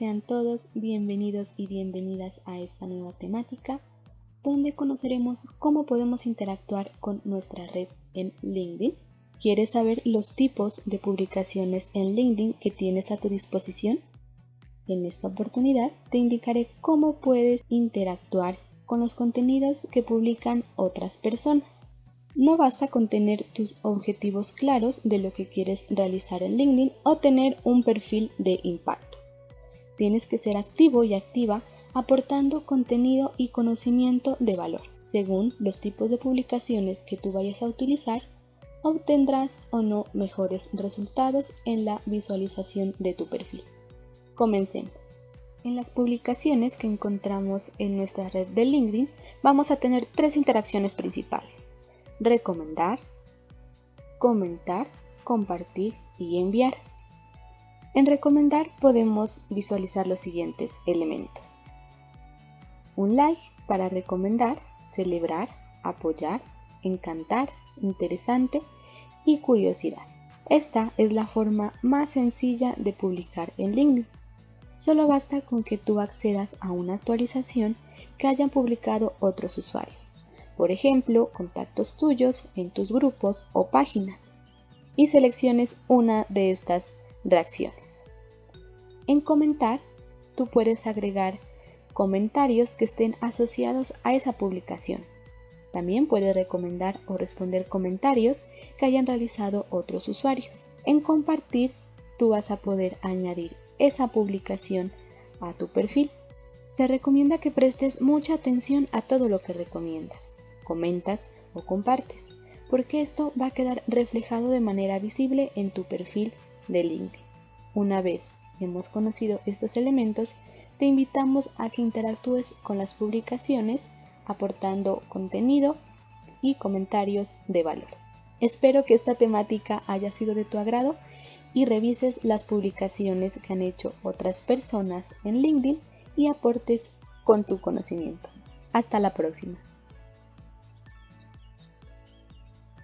Sean todos bienvenidos y bienvenidas a esta nueva temática donde conoceremos cómo podemos interactuar con nuestra red en LinkedIn. ¿Quieres saber los tipos de publicaciones en LinkedIn que tienes a tu disposición? En esta oportunidad te indicaré cómo puedes interactuar con los contenidos que publican otras personas. No basta con tener tus objetivos claros de lo que quieres realizar en LinkedIn o tener un perfil de impacto. Tienes que ser activo y activa aportando contenido y conocimiento de valor. Según los tipos de publicaciones que tú vayas a utilizar, obtendrás o no mejores resultados en la visualización de tu perfil. Comencemos. En las publicaciones que encontramos en nuestra red de LinkedIn vamos a tener tres interacciones principales. Recomendar, comentar, compartir y enviar. En recomendar podemos visualizar los siguientes elementos. Un like para recomendar, celebrar, apoyar, encantar, interesante y curiosidad. Esta es la forma más sencilla de publicar en LinkedIn. Solo basta con que tú accedas a una actualización que hayan publicado otros usuarios, por ejemplo, contactos tuyos en tus grupos o páginas, y selecciones una de estas reacciones. En comentar, tú puedes agregar comentarios que estén asociados a esa publicación. También puedes recomendar o responder comentarios que hayan realizado otros usuarios. En compartir, tú vas a poder añadir esa publicación a tu perfil. Se recomienda que prestes mucha atención a todo lo que recomiendas, comentas o compartes, porque esto va a quedar reflejado de manera visible en tu perfil de LinkedIn. Una vez hemos conocido estos elementos, te invitamos a que interactúes con las publicaciones aportando contenido y comentarios de valor. Espero que esta temática haya sido de tu agrado y revises las publicaciones que han hecho otras personas en LinkedIn y aportes con tu conocimiento. Hasta la próxima.